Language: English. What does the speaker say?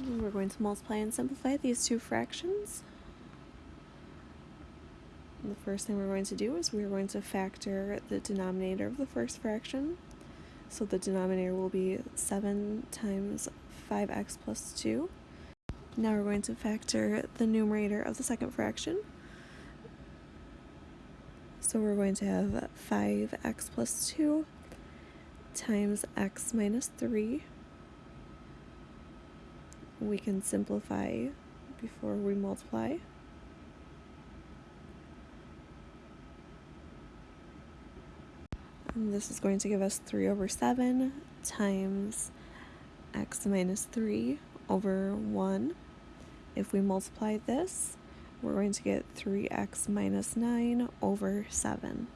We're going to multiply and simplify these two fractions. The first thing we're going to do is we're going to factor the denominator of the first fraction. So the denominator will be 7 times 5x plus 2. Now we're going to factor the numerator of the second fraction. So we're going to have 5x plus 2 times x minus 3 we can simplify before we multiply. And this is going to give us 3 over 7 times x minus 3 over 1. If we multiply this, we're going to get 3x minus 9 over 7.